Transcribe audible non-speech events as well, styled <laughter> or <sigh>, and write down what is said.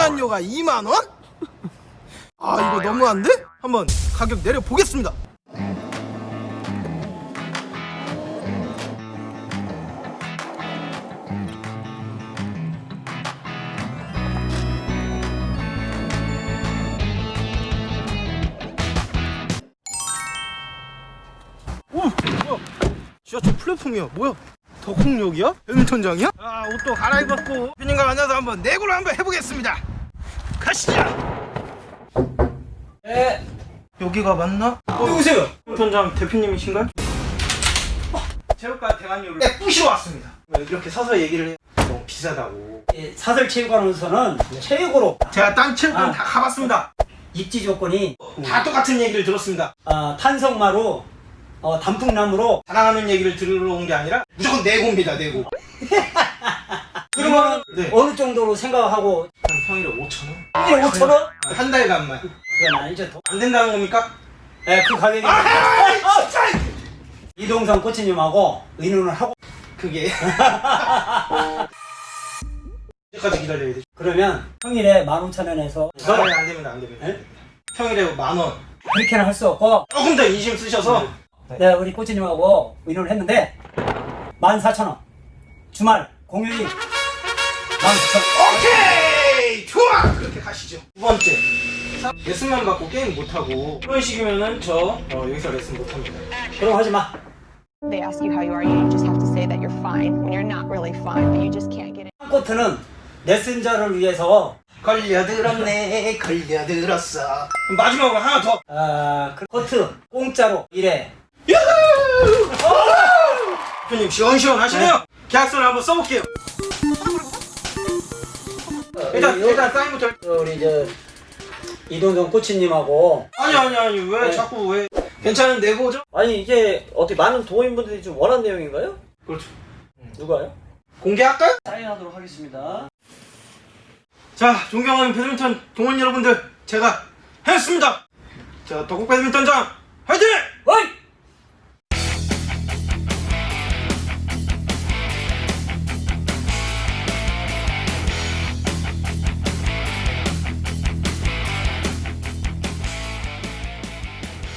보안료가 2만 원? 아 이거 너무한데? 한번 가격 내려 보겠습니다. 오 뭐야? 지하철 플랫폼이야 뭐야? 덕홍역이야? 배드민턴장이야? 아 옷도 갈아입었고 대표님과 만나서 한번 내구를 한번 해보겠습니다 가시죠 네. 여기가 맞나? 누구세요? 배드민턴장 대표님이신가요? 체육관 대관료를 네, 부시러 왔습니다 왜 이렇게 서서 얘기를 해 너무 비싸다고 이 사설 체육관으로서는 체육으로 제가 딴 체육관 아. 다 가봤습니다 입지 조건이 다 똑같은 얘기를 들었습니다 어, 탄성마루, 어, 단풍나무로 자랑하는 얘기를 들으러 온 게 아니라 무조건 내고입니다 내고 <laughs> 그러면 네. 어느 정도로 생각하고 한 평일에 5천원? 이게 5천 원? 한 달간만 그건 아니죠. 더. 안 된다는 겁니까? 네, 그 가격이 아 진짜 이동성 코치님하고 의논을 하고 그게 <laughs> 언제까지 기다려야 되죠? 그러면 평일에 15,000원에서 아, 네, 안 됩니다 안 됩니다 네? 평일에 만원 그렇게는 할 수 없고 조금 더 인심 쓰셔서 네, 우리 코치님하고 의논을 했는데 14,000원 주말 공휴일 19,000원 오케이! 좋아! 그렇게 가시죠. 두 번째. 레슨만 받고 게임 못하고 이런 식이면은 저 어, 여기서 레슨 못합니다. 그럼 하지 마. They ask you how you are, you just have to say that you're fine when you're not really fine, but you just can't get it. 코트는 레슨자를 위해서. 걸려들었네 걸려들었어. 마지막으로 하나 더. 아, 그 코트 공짜로 일해. 대표님 시원시원 하시네요. 계약서를 한번 써볼게요 일단 요- 일단 사인부터 우리 저 이동정 코치님하고 아니 아니 아니 왜 네. 자꾸 왜 괜찮은 내고죠? 아니 이게 어떻게 많은 동호인분들이 좀 원하는 내용인가요? 그렇죠 누가요? 공개할까요? 사인하도록 하겠습니다. 자 존경하는 배드민턴 동원 여러분들 제가 했습니다 자 덕국 배드민턴장 화이팅!